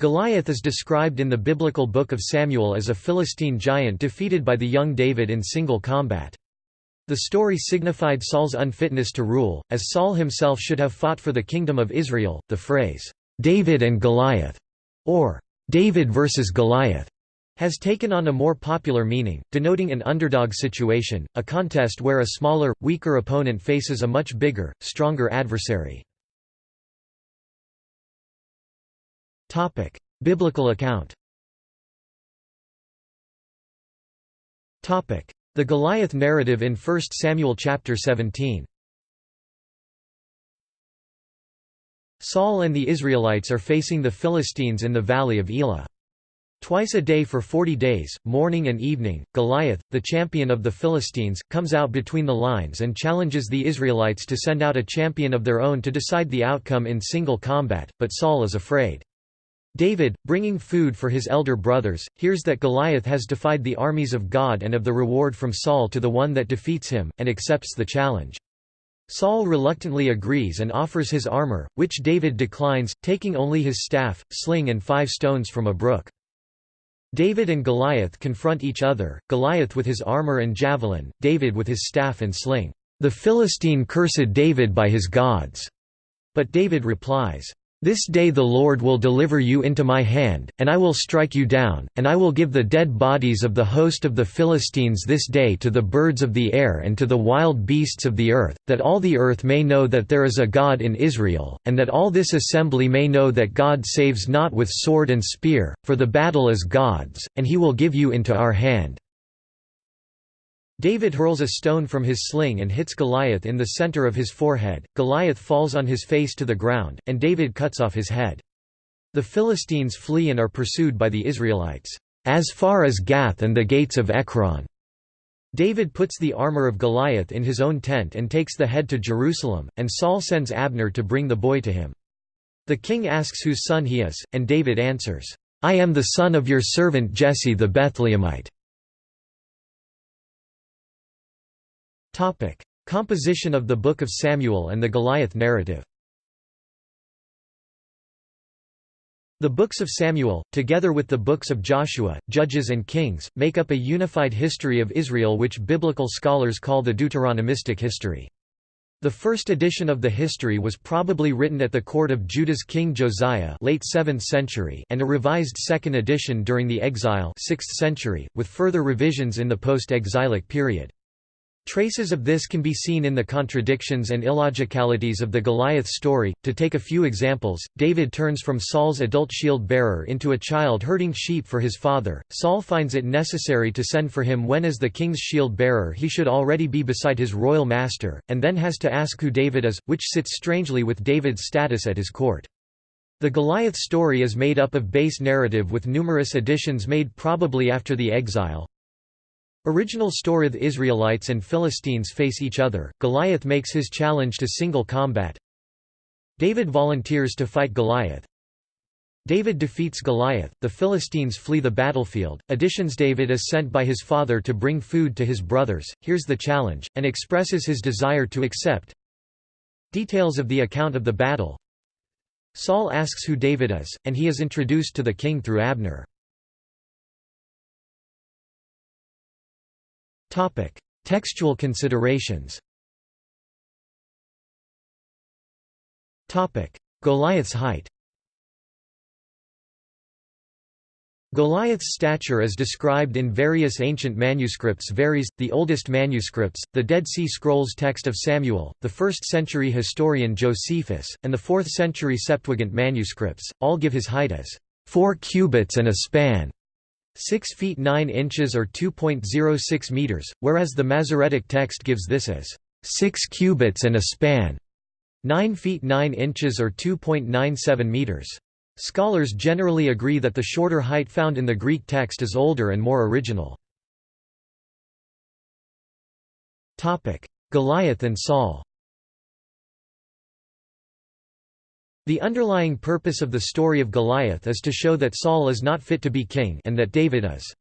Goliath is described in the biblical book of Samuel as a Philistine giant defeated by the young David in single combat. The story signified Saul's unfitness to rule, as Saul himself should have fought for the kingdom of Israel. The phrase, David and Goliath, or David versus Goliath, has taken on a more popular meaning, denoting an underdog situation, a contest where a smaller, weaker opponent faces a much bigger, stronger adversary. Topic: Biblical account. Topic: The Goliath narrative in 1 Samuel chapter 17. Saul and the Israelites are facing the Philistines in the valley of Elah. Twice a day for forty days, morning and evening, Goliath, the champion of the Philistines, comes out between the lines and challenges the Israelites to send out a champion of their own to decide the outcome in single combat, but Saul is afraid. David, bringing food for his elder brothers, hears that Goliath has defied the armies of God and of the reward from Saul to the one that defeats him, and accepts the challenge. Saul reluctantly agrees and offers his armor, which David declines, taking only his staff, sling and five stones from a brook. David and Goliath confront each other, Goliath with his armor and javelin, David with his staff and sling. The Philistine cursed David by his gods. But David replies, this day the Lord will deliver you into my hand, and I will strike you down, and I will give the dead bodies of the host of the Philistines this day to the birds of the air and to the wild beasts of the earth, that all the earth may know that there is a God in Israel, and that all this assembly may know that God saves not with sword and spear, for the battle is God's, and he will give you into our hand. David hurls a stone from his sling and hits Goliath in the center of his forehead, Goliath falls on his face to the ground, and David cuts off his head. The Philistines flee and are pursued by the Israelites, as far as Gath and the gates of Ekron. David puts the armor of Goliath in his own tent and takes the head to Jerusalem, and Saul sends Abner to bring the boy to him. The king asks whose son he is, and David answers, I am the son of your servant Jesse the Bethlehemite. Topic: Composition of the Book of Samuel and the Goliath narrative. The books of Samuel, together with the books of Joshua, Judges and Kings, make up a unified history of Israel which biblical scholars call the Deuteronomistic history. The first edition of the history was probably written at the court of Judah's king Josiah late 7th century and a revised second edition during the exile 6th century, with further revisions in the post-exilic period. Traces of this can be seen in the contradictions and illogicalities of the Goliath story. To take a few examples, David turns from Saul's adult shield bearer into a child herding sheep for his father. Saul finds it necessary to send for him when, as the king's shield bearer, he should already be beside his royal master, and then has to ask who David is, which sits strangely with David's status at his court. The Goliath story is made up of base narrative with numerous additions made probably after the exile, Original story The Israelites and Philistines face each other, Goliath makes his challenge to single combat. David volunteers to fight Goliath. David defeats Goliath, the Philistines flee the battlefield, additions David is sent by his father to bring food to his brothers, hears the challenge, and expresses his desire to accept. Details of the account of the battle. Saul asks who David is, and he is introduced to the king through Abner. Topic: Textual considerations. Topic: Goliath's height. Goliath's stature as described in various ancient manuscripts varies, the oldest manuscripts, the Dead Sea Scrolls text of Samuel, the 1st century historian Josephus, and the 4th century Septuagint manuscripts, all give his height as 4 cubits and a span. 6 feet 9 inches or 2.06 meters, whereas the Masoretic text gives this as 6 cubits and a span, 9 feet 9 inches or 2.97 meters. Scholars generally agree that the shorter height found in the Greek text is older and more original. Goliath and Saul The underlying purpose of the story of Goliath is to show that Saul is not fit to be king and that David is.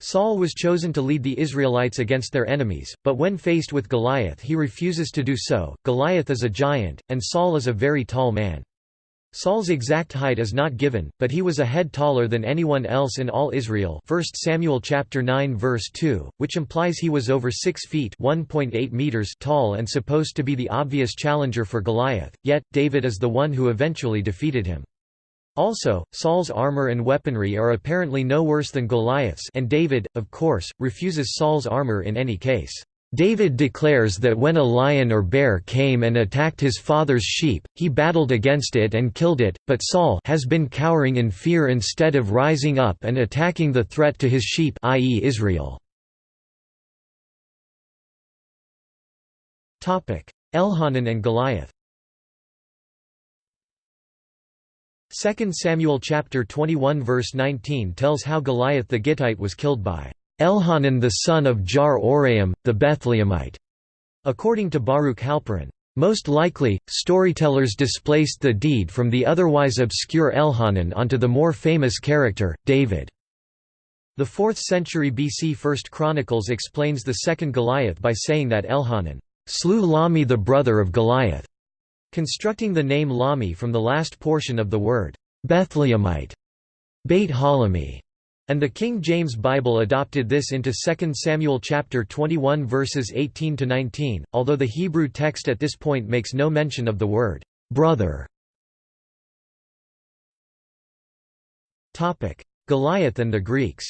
Saul was chosen to lead the Israelites against their enemies, but when faced with Goliath he refuses to do so. Goliath is a giant, and Saul is a very tall man. Saul's exact height is not given, but he was a head taller than anyone else in all Israel 1 Samuel chapter 9 verse 2, which implies he was over 6 feet 1.8 meters tall and supposed to be the obvious challenger for Goliath, yet, David is the one who eventually defeated him. Also, Saul's armor and weaponry are apparently no worse than Goliath's and David, of course, refuses Saul's armor in any case. David declares that when a lion or bear came and attacked his father's sheep, he battled against it and killed it, but Saul has been cowering in fear instead of rising up and attacking the threat to his sheep i.e. Israel. Elhanan and Goliath 2 Samuel chapter 21 verse 19 tells how Goliath the Gittite was killed by Elhanan the son of Jar Oraim, the Bethlehemite. According to Baruch Halpern, most likely, storytellers displaced the deed from the otherwise obscure Elhanan onto the more famous character, David. The 4th century BC First Chronicles explains the second Goliath by saying that Elhanan slew Lahmi the brother of Goliath, constructing the name Lahmi from the last portion of the word Bethlehemite, Beit Halami. And the King James Bible adopted this into 2 Samuel chapter 21 verses 18 to 19, although the Hebrew text at this point makes no mention of the word brother. Topic: Goliath and the Greeks.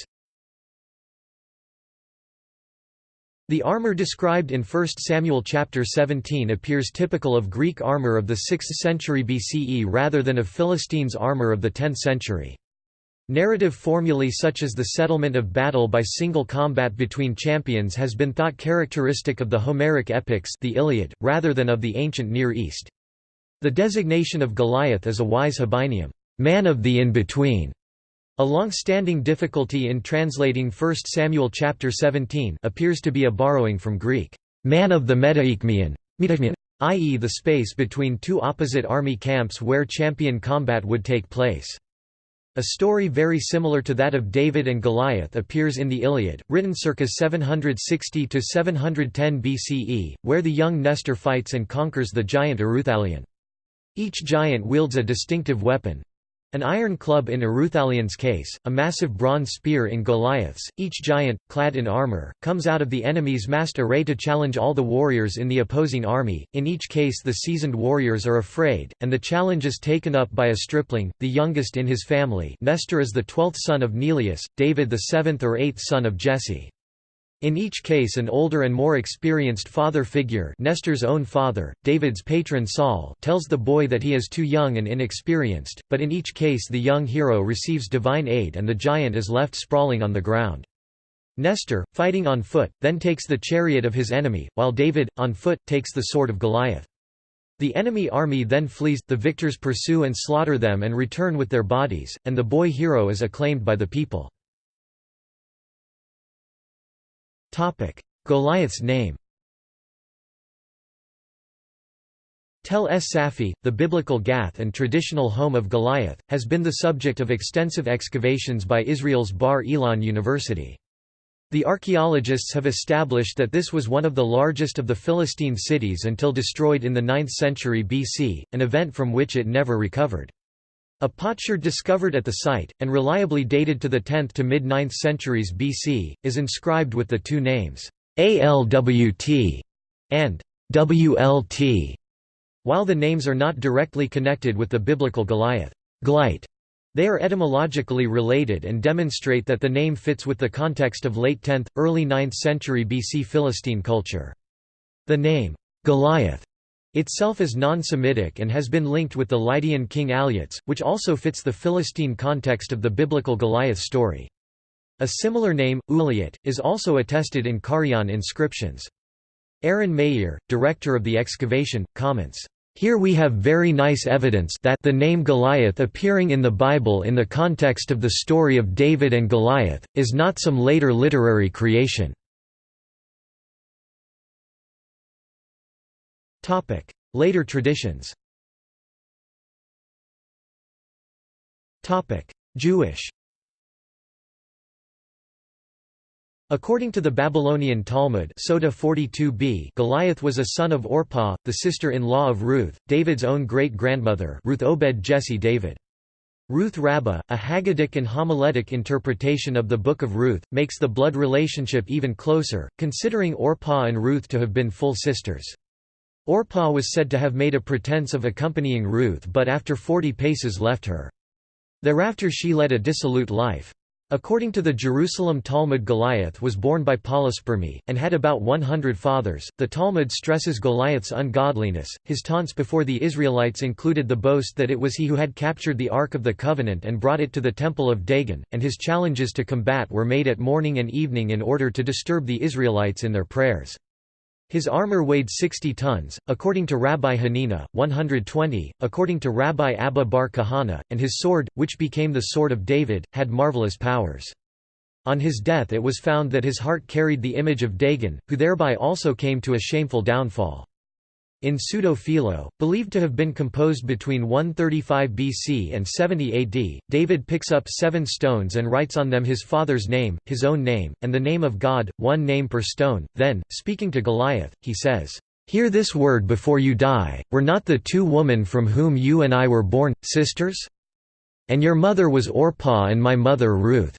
The armor described in 1 Samuel chapter 17 appears typical of Greek armor of the 6th century BCE rather than of Philistines' armor of the 10th century. Narrative formulae such as the settlement of battle by single combat between champions has been thought characteristic of the Homeric epics the Iliad, rather than of the ancient Near East. The designation of Goliath as a wise Habinium man of the in-between", a long-standing difficulty in translating 1 Samuel chapter 17 appears to be a borrowing from Greek, man of the metaikmion, i.e. the space between two opposite army camps where champion combat would take place. A story very similar to that of David and Goliath appears in the Iliad, written circa 760–710 BCE, where the young Nestor fights and conquers the giant Ereuthalion. Each giant wields a distinctive weapon, an iron club in Ereuthalion's case, a massive bronze spear in Goliath's, each giant, clad in armor, comes out of the enemy's massed array to challenge all the warriors in the opposing army, in each case the seasoned warriors are afraid, and the challenge is taken up by a stripling, the youngest in his family Nestor is the twelfth son of Neleus, David the seventh or eighth son of Jesse. In each case an older and more experienced father figure Nestor's own father, David's patron Saul tells the boy that he is too young and inexperienced, but in each case the young hero receives divine aid and the giant is left sprawling on the ground. Nestor, fighting on foot, then takes the chariot of his enemy, while David, on foot, takes the sword of Goliath. The enemy army then flees, the victors pursue and slaughter them and return with their bodies, and the boy hero is acclaimed by the people. Goliath's name Tel es Safi, the biblical Gath and traditional home of Goliath, has been the subject of extensive excavations by Israel's Bar Ilan University. The archaeologists have established that this was one of the largest of the Philistine cities until destroyed in the 9th century BC, an event from which it never recovered. A potsherd discovered at the site, and reliably dated to the 10th to mid-9th centuries BC, is inscribed with the two names, ALWT and WLT, while the names are not directly connected with the biblical Goliath Glite. They are etymologically related and demonstrate that the name fits with the context of late 10th, early 9th century BC Philistine culture. The name, Goliath, itself is non-Semitic and has been linked with the Lydian king Alyattes, which also fits the Philistine context of the biblical Goliath story. A similar name, Uliat, is also attested in Carian inscriptions. Aren Maeir, director of the excavation, comments, here we have very nice evidence that the name Goliath appearing in the Bible in the context of the story of David and Goliath, is not some later literary creation. Later traditions Jewish According to the Babylonian Talmud Sota 42b, Goliath was a son of Orpah, the sister-in-law of Ruth, David's own great-grandmother Ruth Obed Jesse David. Ruth Rabbah, a Haggadic and homiletic interpretation of the Book of Ruth, makes the blood relationship even closer, considering Orpah and Ruth to have been full sisters. Orpah was said to have made a pretense of accompanying Ruth but after forty paces left her. Thereafter she led a dissolute life. According to the Jerusalem Talmud Goliath was born by polyspermy, and had about 100 fathers. The Talmud stresses Goliath's ungodliness. His taunts before the Israelites included the boast that it was he who had captured the Ark of the Covenant and brought it to the Temple of Dagon, and his challenges to combat were made at morning and evening in order to disturb the Israelites in their prayers. His armor weighed 60 tons, according to Rabbi Hanina, 120, according to Rabbi Abba bar Kahana, and his sword, which became the Sword of David, had marvelous powers. On his death it was found that his heart carried the image of Dagon, who thereby also came to a shameful downfall. In Pseudo-Philo, believed to have been composed between 135 BC and 70 AD, David picks up seven stones and writes on them his father's name, his own name, and the name of God, one name per stone. Then, speaking to Goliath, he says, Hear this word before you die, were not the two women from whom you and I were born, sisters? And your mother was Orpah and my mother Ruth.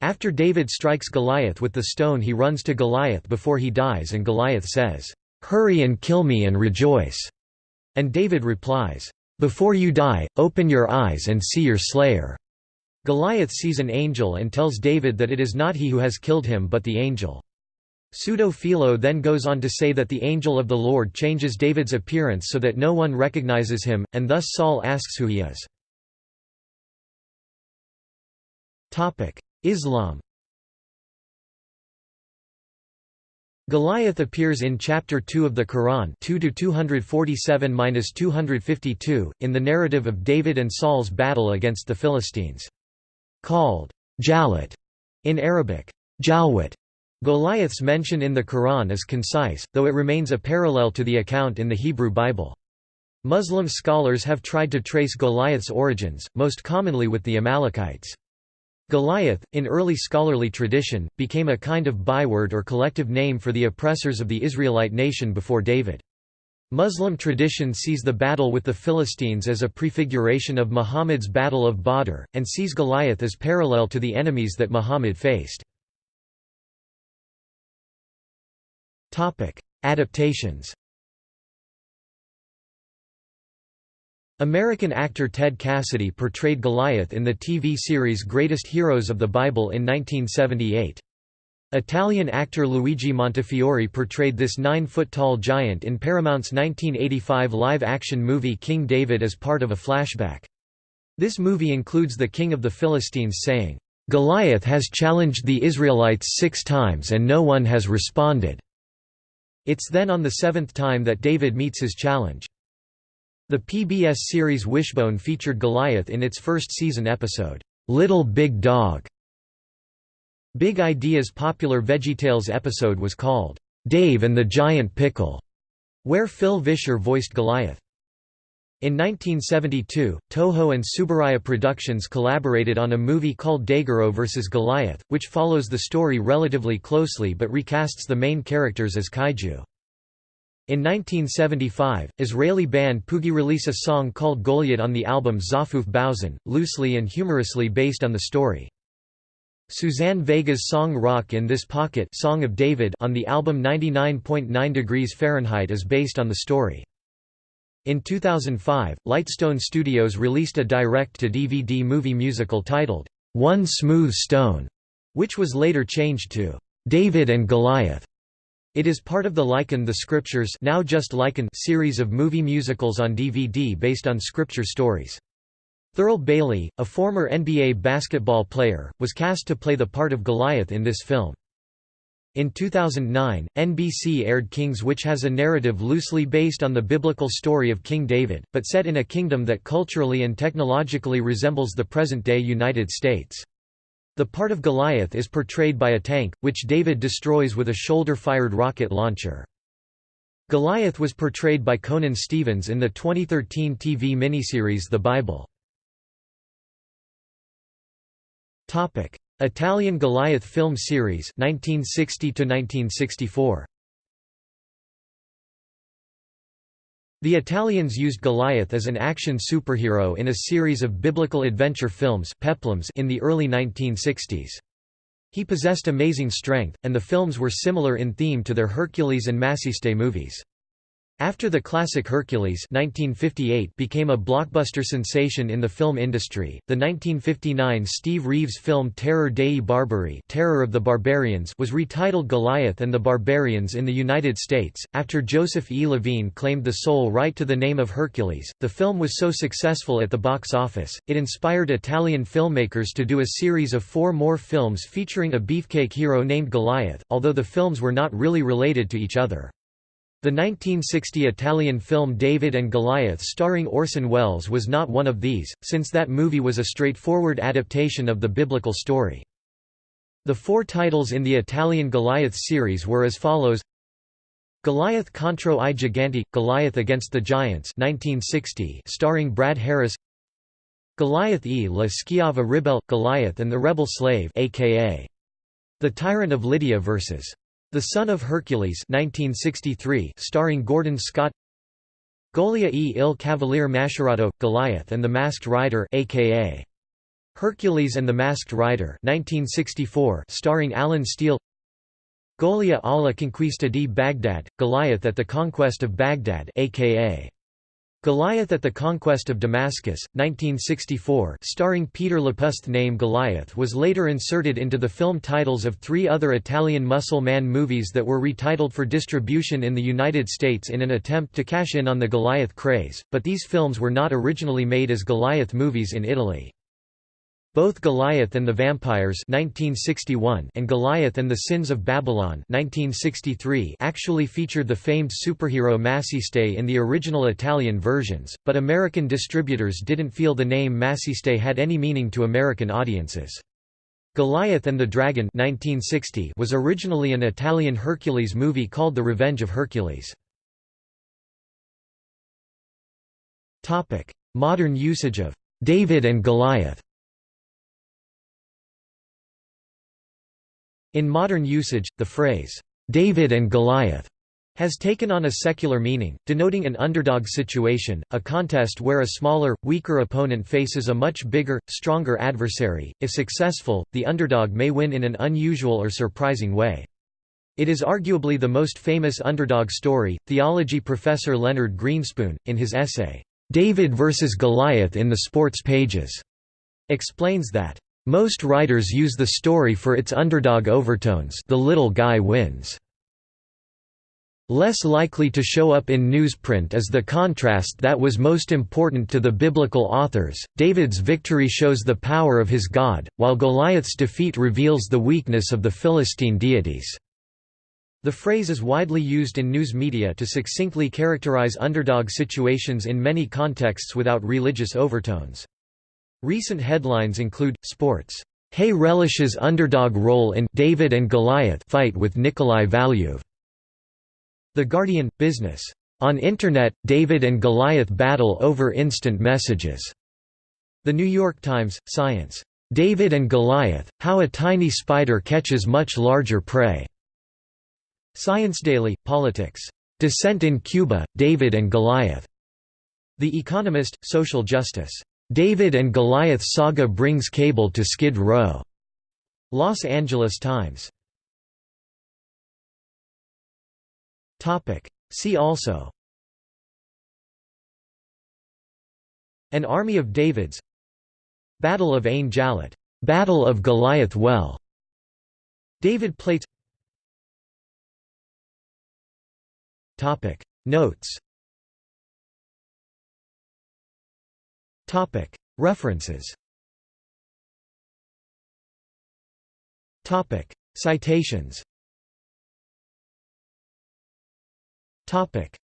After David strikes Goliath with the stone he runs to Goliath before he dies and Goliath says, Hurry and kill me and rejoice." And David replies, Before you die, open your eyes and see your slayer. Goliath sees an angel and tells David that it is not he who has killed him but the angel. Pseudo-Philo then goes on to say that the angel of the Lord changes David's appearance so that no one recognizes him, and thus Saul asks who he is. Islam Goliath appears in Chapter 2 of the Quran 2 247–252, in the narrative of David and Saul's battle against the Philistines. Called Jalut in Arabic, Jalwat. Goliath's mention in the Quran is concise, though it remains a parallel to the account in the Hebrew Bible. Muslim scholars have tried to trace Goliath's origins, most commonly with the Amalekites. Goliath, in early scholarly tradition, became a kind of byword or collective name for the oppressors of the Israelite nation before David. Muslim tradition sees the battle with the Philistines as a prefiguration of Muhammad's Battle of Badr, and sees Goliath as parallel to the enemies that Muhammad faced. Adaptations American actor Ted Cassidy portrayed Goliath in the TV series Greatest Heroes of the Bible in 1978. Italian actor Luigi Montefiore portrayed this nine-foot-tall giant in Paramount's 1985 live-action movie King David as part of a flashback. This movie includes the king of the Philistines saying, "'Goliath has challenged the Israelites six times and no one has responded." It's then on the seventh time that David meets his challenge. The PBS series Wishbone featured Goliath in its first season episode, "'Little Big Dog". Big Idea's popular VeggieTales episode was called, "'Dave and the Giant Pickle", where Phil Vischer voiced Goliath. In 1972, Toho and Tsuburaya Productions collaborated on a movie called Daigoro vs. Goliath, which follows the story relatively closely but recasts the main characters as kaiju. In 1975, Israeli band Poogy release a song called Goliath on the album Zafuf Bausen, loosely and humorously based on the story. Suzanne Vega's song Rock in This Pocket Song of David on the album 99.9 degrees Fahrenheit is based on the story. In 2005, Lightstone Studios released a direct-to-DVD movie musical titled, One Smooth Stone, which was later changed to David and Goliath. It is part of the Liken the Scriptures now just Liken series of movie musicals on DVD based on scripture stories. Thurl Bailey, a former NBA basketball player, was cast to play the part of Goliath in this film. In 2009, NBC aired Kings which has a narrative loosely based on the biblical story of King David, but set in a kingdom that culturally and technologically resembles the present-day United States. The part of Goliath is portrayed by a tank, which David destroys with a shoulder-fired rocket launcher. Goliath was portrayed by Conan Stevens in the 2013 TV miniseries The Bible. Italian Goliath film series 1960 1964 The Italians used Goliath as an action superhero in a series of biblical adventure films peplums in the early 1960s. He possessed amazing strength, and the films were similar in theme to their Hercules and Maciste movies. After the classic Hercules 1958 became a blockbuster sensation in the film industry, the 1959 Steve Reeves film Terror dei Barbari Terror of the Barbarians was retitled Goliath and the Barbarians in the United States. After Joseph E. Levine claimed the sole right to the name of Hercules, the film was so successful at the box office, it inspired Italian filmmakers to do a series of four more films featuring a beefcake hero named Goliath, although the films were not really related to each other. The 1960 Italian film David and Goliath starring Orson Welles was not one of these, since that movie was a straightforward adaptation of the biblical story. The four titles in the Italian Goliath series were as follows Goliath contro i giganti – Goliath against the Giants 1960 starring Brad Harris Goliath e la schiava ribelle – Goliath and the Rebel Slave aka The Tyrant of Lydia vs. The Son of Hercules 1963 starring Gordon Scott Golia e il Cavaliere Mascherato – Goliath and the Masked Rider aka Hercules and the Masked Rider 1964 starring Alan Steele Golia alla conquista di Baghdad – Goliath at the Conquest of Baghdad aka Goliath at the Conquest of Damascus, 1964 starring Peter Lupus The name Goliath was later inserted into the film titles of three other Italian muscle man movies that were retitled for distribution in the United States in an attempt to cash in on the Goliath craze, but these films were not originally made as Goliath movies in Italy. Both Goliath and the Vampires 1961 and Goliath and the Sins of Babylon 1963 actually featured the famed superhero Maciste in the original Italian versions, but American distributors didn't feel the name Maciste had any meaning to American audiences. Goliath and the Dragon 1960 was originally an Italian Hercules movie called The Revenge of Hercules. Modern usage of David and Goliath In modern usage, the phrase, "'David and Goliath' has taken on a secular meaning, denoting an underdog situation, a contest where a smaller, weaker opponent faces a much bigger, stronger adversary. If successful, the underdog may win in an unusual or surprising way. It is arguably the most famous underdog story. Theology professor Leonard Greenspoon, in his essay, David vs. Goliath in the Sports Pages, explains that most writers use the story for its underdog overtones the little guy wins. Less likely to show up in newsprint is the contrast that was most important to the biblical authors. David's victory shows the power of his God, while Goliath's defeat reveals the weakness of the Philistine deities. The phrase is widely used in news media to succinctly characterize underdog situations in many contexts without religious overtones. Recent headlines include, Sports. Haye relishes underdog role in David and Goliath fight with Nikolai Valuev. The Guardian – Business. On Internet, David and Goliath battle over instant messages. The New York Times – Science. David and Goliath – How a tiny spider catches much larger prey. Science Daily – Politics. Dissent in Cuba – David and Goliath. The Economist – Social justice. David and Goliath saga brings cable to Skid Row. Los Angeles Times. Topic. See also. An army of Davids. Battle of Ain Jalut, Battle of Goliath Well. David Plates. Topic. Notes References Citations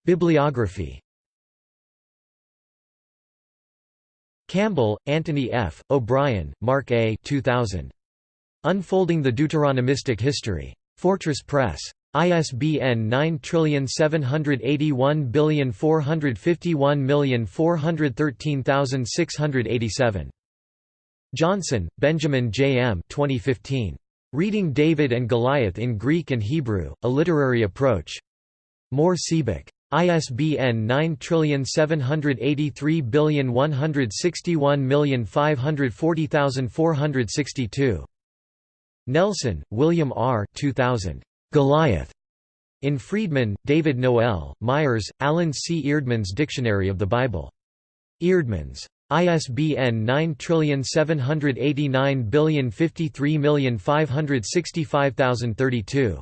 Bibliography Campbell, Anthony F., O'Brien, Mark A. 2000. Unfolding the Deuteronomistic History. Fortress Press. ISBN 978145141413687. Johnson, Benjamin J. M. 2015. Reading David and Goliath in Greek and Hebrew, A Literary Approach. Mohr Siebeck. ISBN 9783161540462. Nelson, William R. 2000. Goliath. In Freedman, David Noel, Myers, Alan C. Eerdmans Dictionary of the Bible. Eerdmans. ISBN 9789053565032.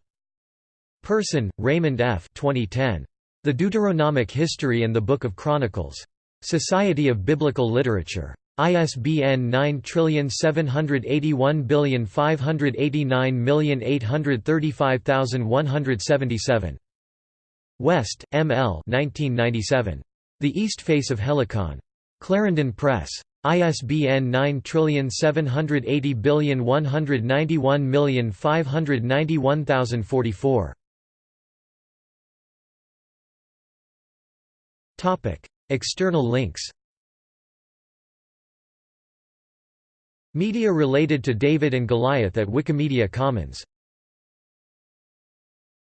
Person, Raymond F. 2010. The Deuteronomic History and the Book of Chronicles. Society of Biblical Literature. ISBN 9781589835177. West, M. L. 1997. The East Face of Helicon. Clarendon Press. ISBN 9780191591044. External links Media related to David and Goliath at Wikimedia Commons